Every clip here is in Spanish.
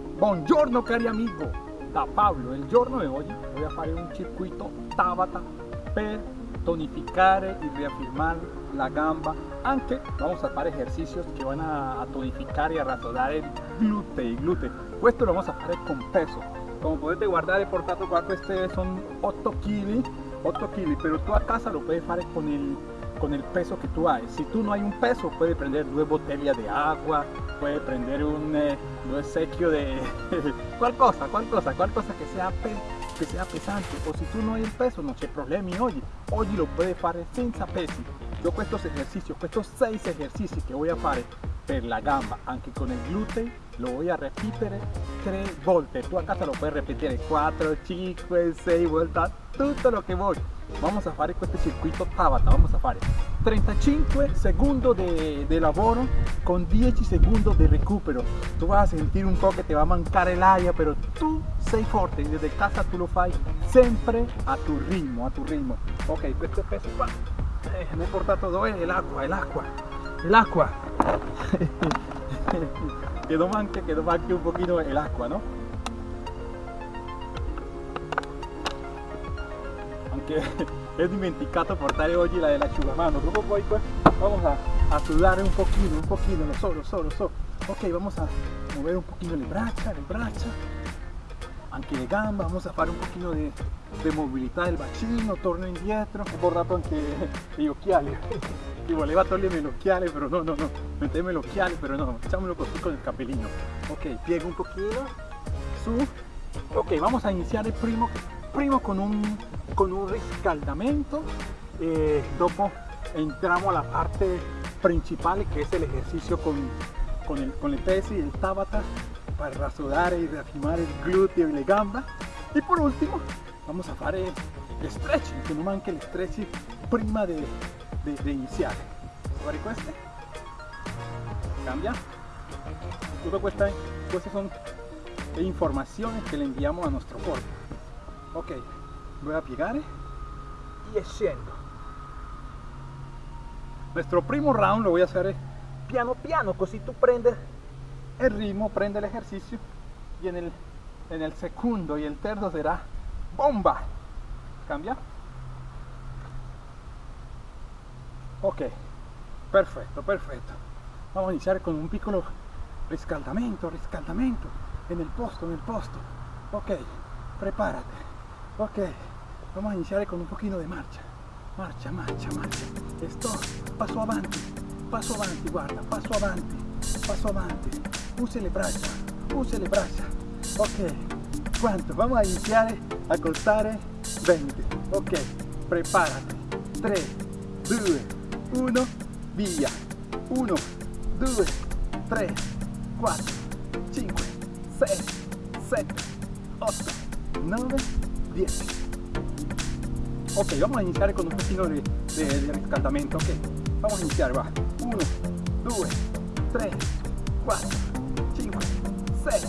Buongiorno cari amigo, da Paolo. Il giorno di oggi voy a fare un circuito Tabata per tonificare y reafirmar la gamba. Anche vamos a fare ejercicios que van a, tonificar y a razonar el glúteo. El glúteo. Esto lo vamos a hacer con peso. Como podete guardar el portato qua, este son 8 kg, 8 kg, pero tú a casa lo puedes hacer con el con el peso que tú hay. Si tú no hay un peso, puedes prender dos botellas de agua, puedes prender un, eh, un sequio de cual cosa, cual cosa, cual cosa que sea, que sea pesante. O si tú no hay un peso, no hay problema. hoy hoy lo puedes hacer sin pesi. Yo estos ejercicios, estos seis ejercicios que voy a hacer per la gamba, aunque con el glúteo, lo voy a repetir tres volte. Tú a casa lo puedes repetir 4, 5, 6 vueltas, todo lo que voy. Vamos a fare questo circuito Tabata vamos a fare 35 segundos de, de, lavoro con 10 segundos de recupero. Tú vas a sentir un po' che ti va a mancare l'aria però tu sei forte desde casa tu lo fai sempre a tu ritmo a tu ritmo. Ok questo è peso qua eh, mi ho portato dove l'acqua l'acqua l'acqua quedó manche quedó manche un pochino l'acqua no aunque he dimenticato portare oggi la dell'asciugamano dopo poi pues vamos a, a un pochino un pochino lo so lo so ok vamos a mover un pochino le braccia le braccia anche le gambe vamos a fare un pochino di, di mobilità del bacino torno indietro ho borrato anche gli occhiali y voleva togliermi l'occhiale però no no no. Mettermi l'occhiale però no facciamolo così con il capellino ok piego un pochino su. Ok vamos a iniziare primo primo con un, con un riscaldamento eh, dopo entramos a la parte principal que es el ejercicio con, con, el, con el pesi, el tabata para rasudar y reafirmar el glúteo y la gamba. Y por último vamos a hacer el stretching que no manque el stretching prima de, de, de iniciar. Fare queste cambia todo estas son informaciones que le enviamos a nuestro cuerpo ok. Voy a piegare y scendo nuestro primo round lo voy a hacer piano piano così tu prendes el ritmo prende el ejercicio y en el en el segundo y el terzo será bomba. Cambia ok. Perfecto perfecto. Vamos a iniciar con un piccolo riscaldamento riscaldamento. En el posto en el posto. Ok. Prepárate ok vamos a iniciar con un poquito de marcha. Marcha marcha marcha. Esto paso avanti paso avanti guarda paso avanti paso avanti use le braccia use le braccia ok quanto vamos a iniciar a contar 20 ok prepárate. 3 2 1 via. 1 2 3 4 5 6 7 8 9 10 ok vamos a iniciar con un poquito de, de, de riscaldamento ok. Vamos a iniciar va. 1 2 3 4 5 6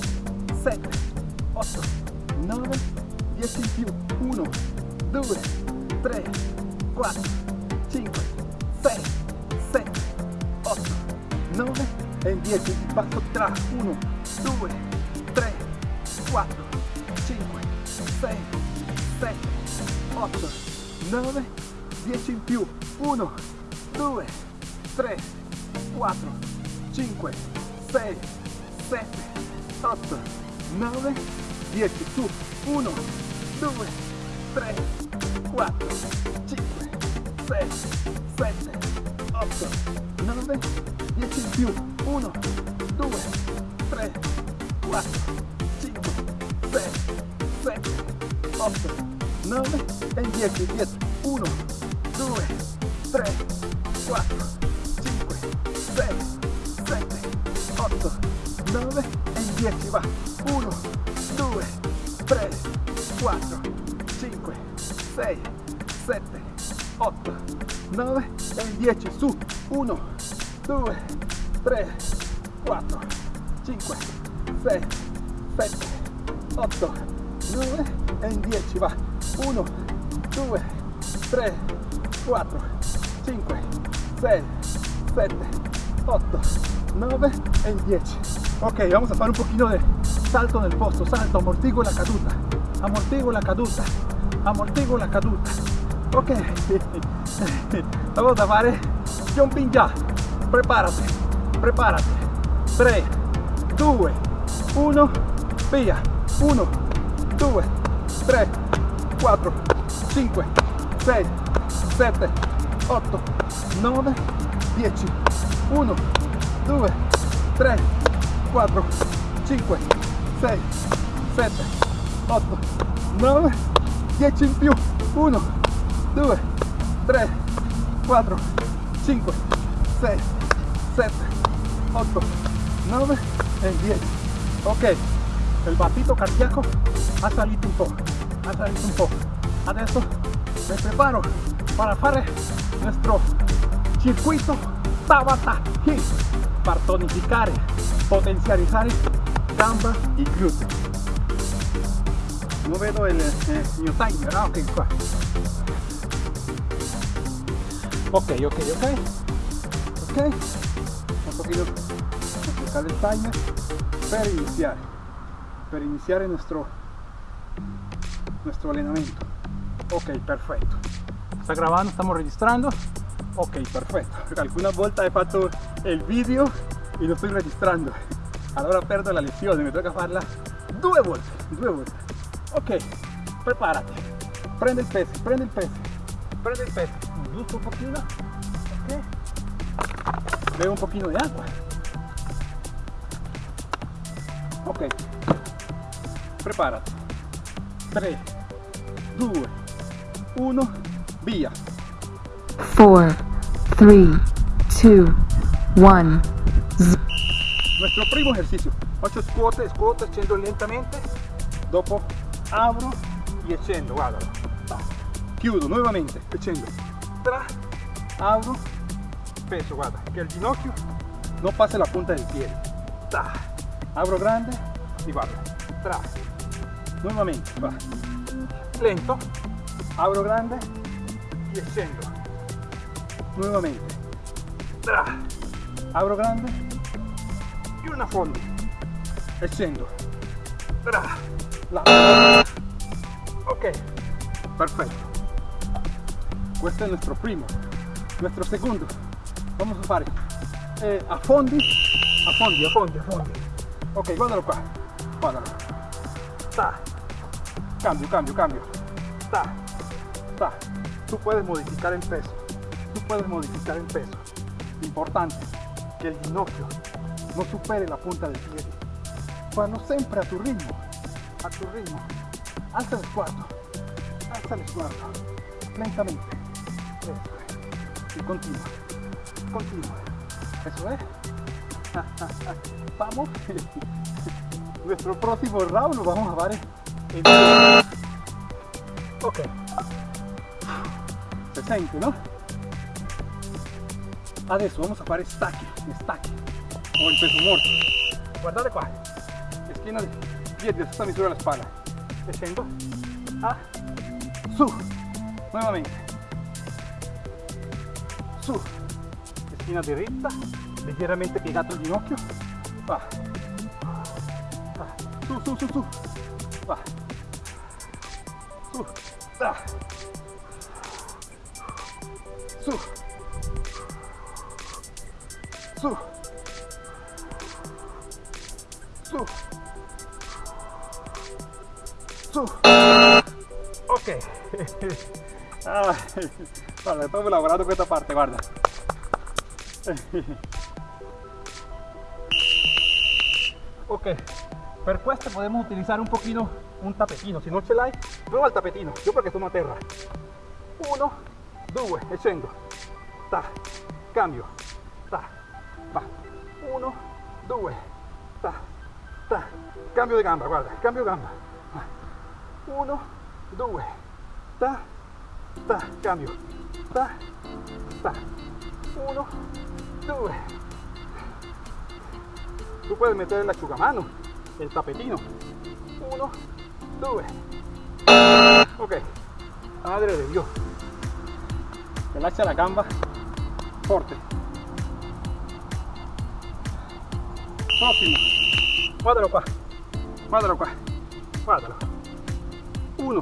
7 8 9 10 in più 1 2 3 4 5 6 7 8 9 e 10 passo tra 1 2 3 4 5 6 7, 8, 9, 10 in più, 1, 2, 3, 4, 5, 6, 7, 8, 9, 10, su, 1, 2, 3, 4, 5, 6, 7, 8, 9, 10 in più, 1, 2, 3, 4, 8, 9 e 10, 10, 1, 2, 3, 4, 5, 6, 7, 8, 9 e 10, va, 1, 2, 3, 4, 5, 6, 7, 8, 9 e 10, su, 1, 2, 3, 4, 5, 6, 7, 8, 9 e 10, va, 1 2 3 4 5 6 7 8 9 e 10 ok vamos a hacer un poquito de, salto nel posto, salto, amortigo la caduta, amortigo la caduta, amortigo la caduta. Ok, vamos a fare jumping già, preparati, preparati. 3, 2, 1, via, 1, 2, 3, 4, 5, 6, 7, 8, 9, 10, 1, 2, 3, 4, 5, 6, 7, 8, 9, 10 in più, 1, 2, 3, 4, 5, 6, 7, 8, 9 e 10. Ok, il battito cardiaco ha salito un po', salito un po'. Adesso me preparo para fare nuestro circuito Tabata Hit per tonificare, potenzializzare gamba e gluteo. Non vedo il, eh, mio timer, ah ok qua. Ok, ok, ok. Un pochino cercare il timer per iniziare. Per iniziare nuestro, nuestro allenamento. Ok, perfetto. Sta gravando, stiamo registrando. Ok, perfetto. Alguna volta he fatto il video e lo sto registrando. Allora perdo la lezione, mi tocca farla due volte, due volte. Ok, preparati. Prende il peso, prende il peso, prende il peso. Giusto un pochino. Ok. Bebe un pochino di acqua. Ok. Preparati. 3, 2, 1, via. 4, 3, 2, 1. Nuestro primo ejercicio. Faccio scuote, scuote, scendo lentamente. Dopo apro e scendo, guardalo. Ta. Chiudo nuovamente e scendo. Tra, apro, peso, guarda, che il ginocchio non passa la punta del piede. Ta. Apro grande e guarda. Tra. Nuovamente, va. Lento. Apro grande e scendo. Nuovamente. Tra. Apro grande e una fondo. E. Tra. La. Ok. Perfetto. Questo il nostro primo. Nuestro segundo. Vamos a fare eh, a fondi, a fondi, a fondi, a fondi. Ok, guardalo qua. Guardalo. Cambio, cambio, cambio. Ta. Ta. Tú puedes modificar el peso. Tú puedes modificar el peso. Importante que el ginocchio no supere la punta del pie. Vanno sempre a tu ritmo. A tu ritmo. Alza el sguardo. Alza el sguardo. Lentamente. Y continúa. Continúa. Eso es. Vamos. Nuestro próximo round lo vamos a fare Ok. Se sente, no? Adesso vamos a fare stacchi, stacchi. O il peso morto. Guardate qua. Schiena di piedi a misura della spalla. E scendo. Ah. Su. Nuovamente. Su. Schiena diritta. Leggermente piegato il ginocchio. Va. Va. Su, su, su, su. Va. Su. Da. Su. Su. Su. Su. Ok. Ah, guarda, proprio lavorato questa parte, guarda. Ok, per questo podemos utilizar un pochino un tapetino. Si non ce l'hai, prova il tapetino. Io perché sono a terra. Uno, due, e. Ta, cambio. Ta, va. Uno, due, ta, ta. Cambio di gamba, guarda, cambio gamba. Uno, due, ta, ta, cambio. Ta, ta. Uno, due. Tú puedes meter el asciugamano, el tapetino. Uno, due. Ok, madre de Dios. Relaxa la gamba. Fuerte. Próximo. Cuádalo qua. Cuádalo qua. Cuádalo. Uno.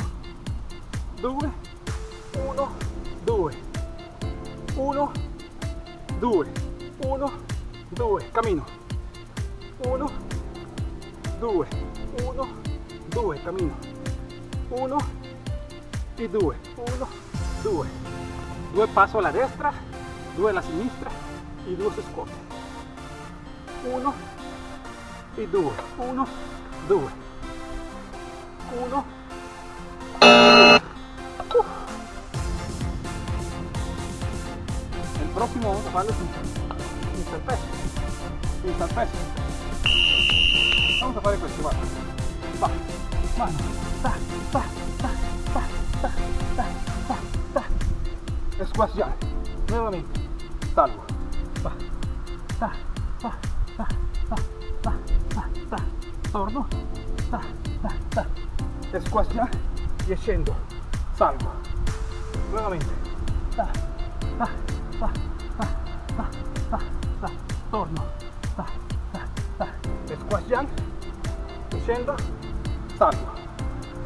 Due. Uno. Due. Uno. Due. Uno. Due. Camino. Uno. Due. Uno. Due. Camino. 1 e 2 1 2 2 passo alla destra 2 alla sinistra e 2 si scuote 1 e 2 1 2 1 el próximo vamos a hacerlo sin, sin peso sin peso vamos a fare questo guarda va mano ta ta ta ta ta ta ta ta squasciare nuovamente. Salvo. Va ta ta ta ta ta ta ta torno. Ta ta ta squasciare e scendo. Salvo. Nuovamente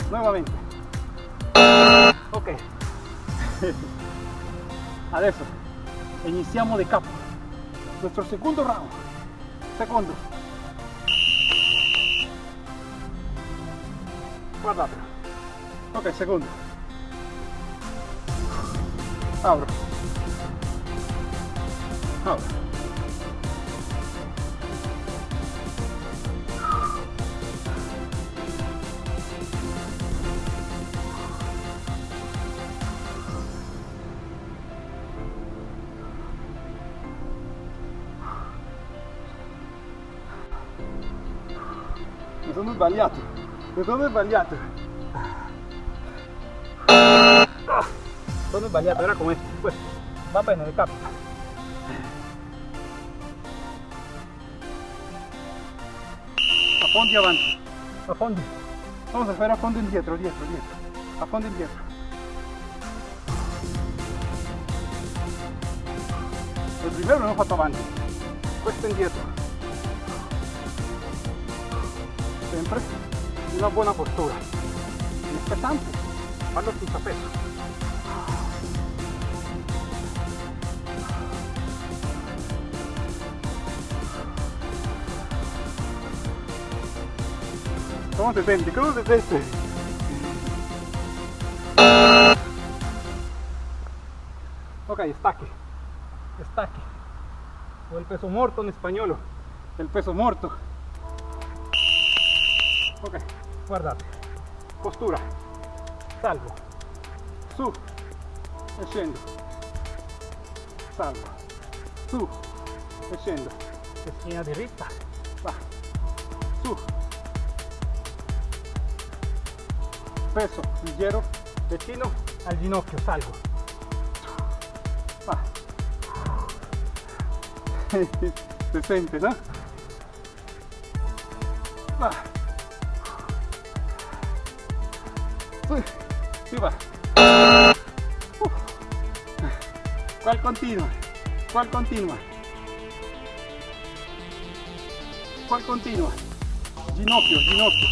nuovamente ok. Adesso iniziamo de capo. Nuestro segundo round. Secondo guardatelo ok secondo apro apro sbagliato. Mi sono sbagliato sono sbagliato era come questo va bene le capita affondi avanti. Affondi. Vamos a fare affondo indietro dietro dietro. Affondo indietro. Il primo non ho fatto avanti. Questo indietro sempre una buona postura l'importante farlo senza peso ¿Cómo te sientes? ¿Cómo te sientes? Ok, stacchi. Stacchi. O el peso muerto en español. El peso muerto. Ok, guardate. Postura. Salvo. Su. E scendo. Salvo. Su. E scendo. Schiena diritta. Va. Su. peso leggero vicino al ginocchio, salgo. Va. Se sente, no? Va. Sì, si va. Qual continua? Qual continua? Qual continua? Ginocchio, ginocchio.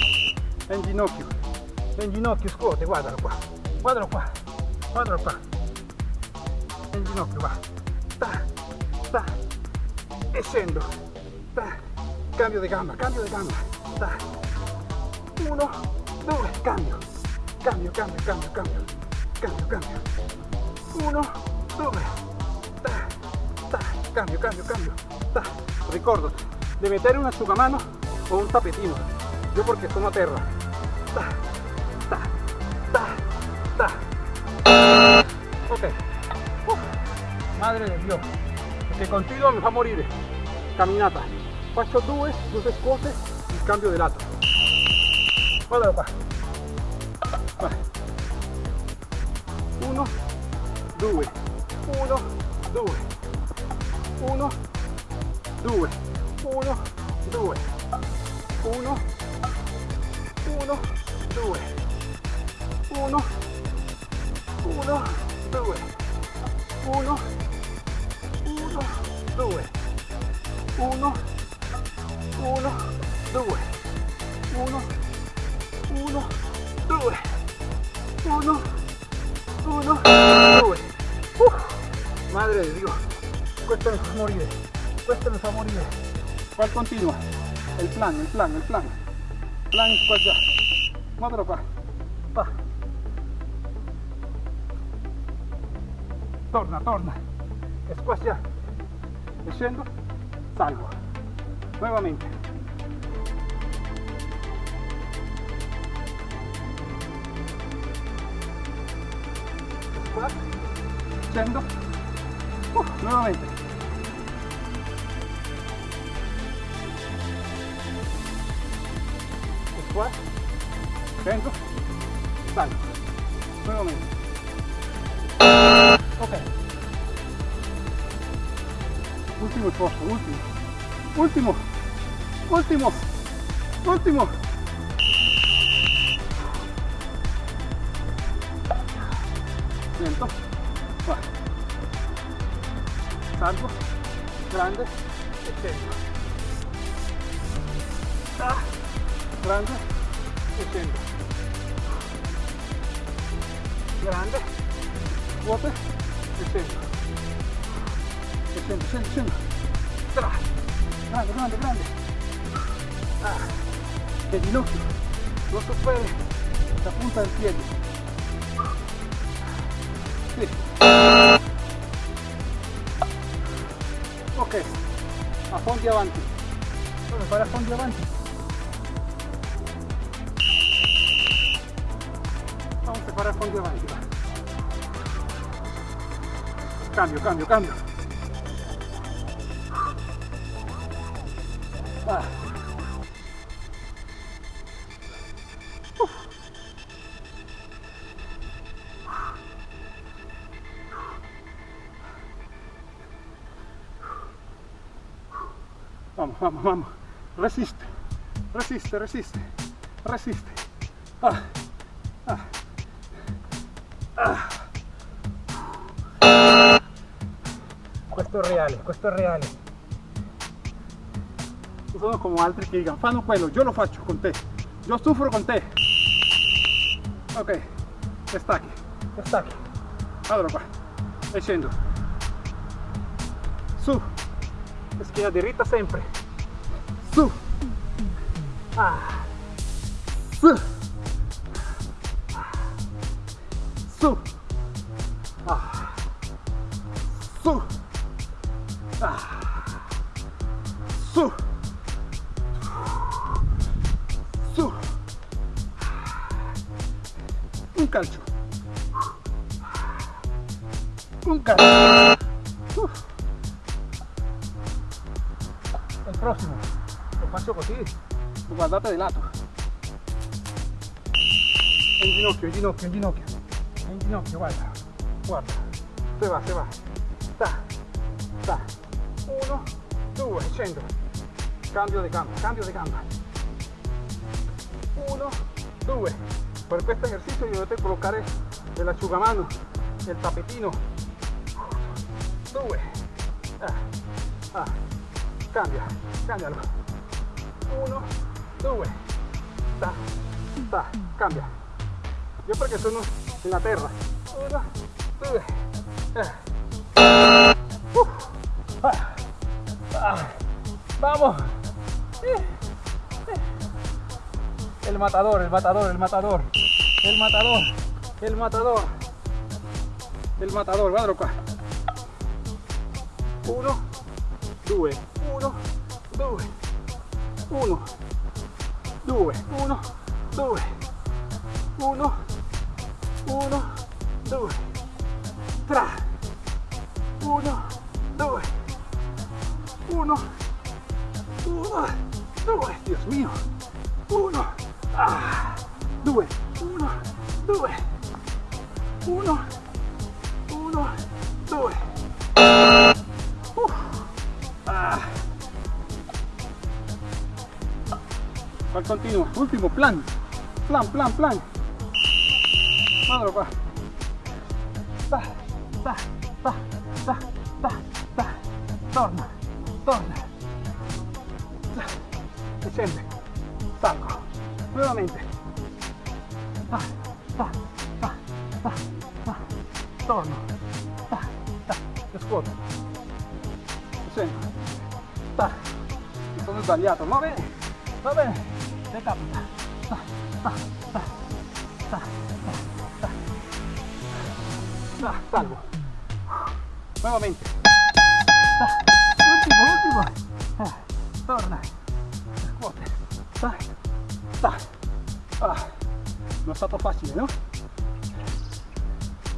En ginocchio. En ginocchio, scuote, guardalo qua. Guardalo qua. Guardalo qua. En ginocchio, va. Ta, ta. E scendo. Ta. Cambio di gamba, cambio di gamba. Ta. Uno, due, cambio. Cambio, cambio, cambio, cambio. Cambio, cambio. Uno, due. Ta, ta. Cambio, cambio, cambio. Ta. Ricordati di mettere un asciugamano o un tapetino. Io perché sono a. Ta, ta, ta, ta. Ok. Madre de Dio. Perché continuo mi fa morire. Camminata. Faccio due, due scuote, il cambio di lato. Guardalo qua. 1 2 1 2 1 2 1 2 1 1 2 1 1 2 1 1 2 1 1 2 1 1 uno, uno, due. Uff, madre de Dios, fa morire, questo mi fa morire. ¿Cuál continua? El plan, el plan, el plan. Plan qua già. Guardalo qua. Va. Torna, torna. Qua già. E scendo, salgo. Nuevamente. Scendo, uh, nuevamente. Squat, scendo, salgo, nuevamente. Ok. Último esfuerzo, último, último, último, último. Lento. Va. Salgo. Grande. E scendo. Ah. Grande. E scendo. Grande. Vuote. E scendo. E scendo, scendo, scendo. Tra. Grande, grande, grande. Ah. Non superi la punta del piede. Ok, a fondi avanti. Come fare a fondi avanti? Vamos a fare a fondi avanti. Va. Cambio, cambio, cambio. Ah. Vamos, vamos. Resiste, resiste, resiste, resiste. Ah, ah, ah. Questo è reale, questo è reale. Non sono come altri che dicono, fanno quello, io lo faccio con te, io soffro con te. Ok, stacchi, stacchi. Allora qua, e. Su, schiena diritta sempre su ah. su su ah. su ah. su su un calcio un calcio Uf. il prossimo lo faccio così guardate di lato in ginocchio, in ginocchio, in ginocchio. In ginocchio, guarda guarda, se va, se va. Sta, sta uno, due, scendo cambio di gamba, cambio di gamba. Uno, due per questo esercizio dovete collocare l'asciugamano il tapetino. Due ah, ah. Cambia, cambialo. Uno, due, sta, sta, cambia. Yo perché sono nella terra. Uno, due, eh. Uh. Ah. Vamos. Eh. El matador, el matador, el matador. El matador, el matador. El matador, qua. Uno, due, uno, due, uno, due, uno, due, uno, uno, due, tre, uno, due, uno, uno, due, Dios mío, uno, ah, due, uno, due, uno, uno, due. Uf. Ah. ¿Cuál continúa? Último, plan. Plan, plan, plan. Guardalo qua. Ta, ta, ta, ta, ta, ta. Torna, torna. Ta. E scende. Salgo. Nuevamente. ah, ah, ah, ah, ah. torno, ah, ah, scuoto, scendo, ah, mi sono sbagliato, va bene, va bene, ah, salvo, nuovamente, ah, ultimo, ultimo, ah, torna, scuote, ah, ah, non è stato facile, no?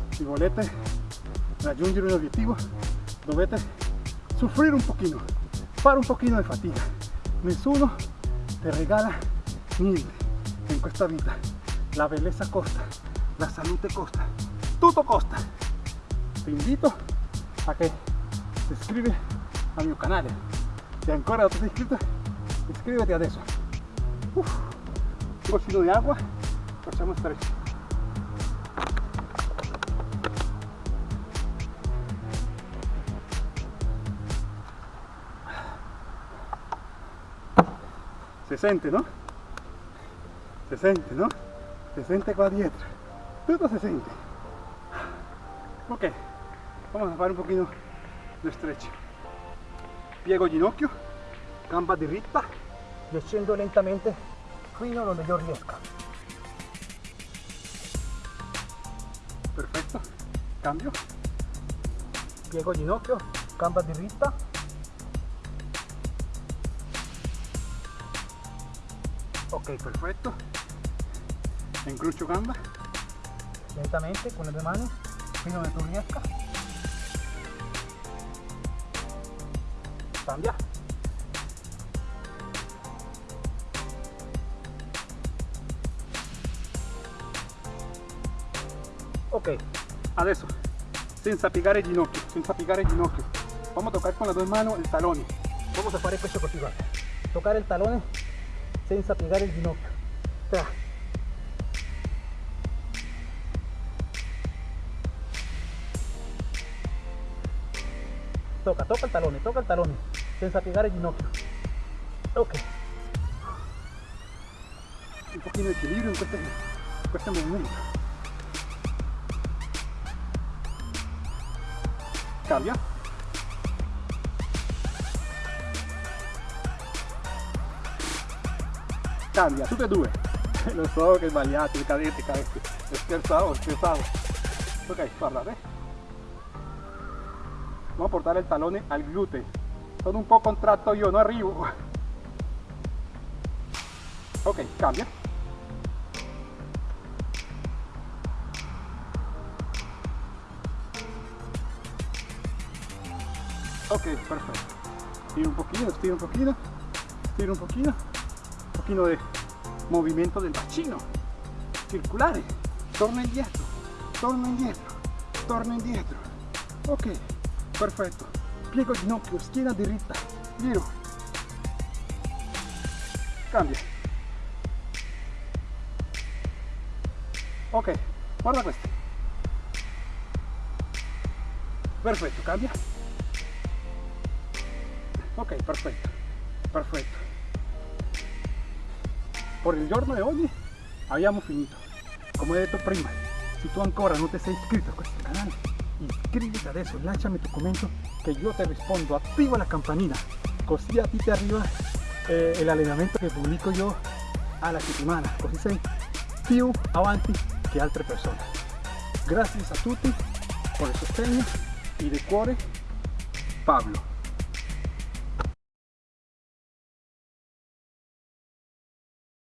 Si volete raggiungere un obiettivo dovete soffrire un pochino, fare un pochino di fatica. Nessuno ti regala in questa vita. La bellezza costa, la salute costa, tutto costa. Ti invito a che ti iscrivi al mio canale. Se ancora non ti sei iscritto, iscriviti adesso. Uf, un goccino di acqua, facciamo stretch. Se sente, ¿no? Se sente, ¿no? Se sente qua dietro. Tutto se sente. Ok, vamos a fare un pochino di stretch. Piego ginocchio, gamba diritta scendo lentamente fino dove io riesca. Perfetto, cambio. Piego ginocchio, gamba diritta, ok perfetto incrocio gamba. Lentamente con le due mani fino dove tu riesca cambia. Ok. Adesso senza piegare il ginocchio senza piegare il ginocchio. Vamos a tocar con le due mani il talone vamos a fare questo così guarda toccare il talone senza piegare il ginocchio. Tra. Toca, toca il talone, toca il talone, senza piegare il ginocchio. Ok. Un pochino di equilibrio in questo, in. Cambia. cambia, tutte e due. Lo so che sbagliate, cadete, cadete. Scherzavo, scherzavo. Ok, guardate. Vamos a portare il talone al gluteo. Sono un po' contratto io, non arrivo. Ok, cambia. Ok, perfetto. Stiro un pochino, stiro un pochino, stiro un pochino pochino de movimiento del bacino circulare torna indietro torna indietro torna indietro ok perfetto piego ginocchio schiena diritta giro cambia ok guarda questo perfetto cambia. Ok perfetto perfetto por il giorno di oggi abbiamo finito. Come detto prima. Se tu ancora non ti sei iscritto a questo canale iscriviti adesso lasciami tu commento che io ti rispondo attiva la campanina così a ti ti arriva eh, l'allenamento che pubblico io alla settimana così sei più avanti che altre persone grazie a tutti per il sostegno e di cuore Pablo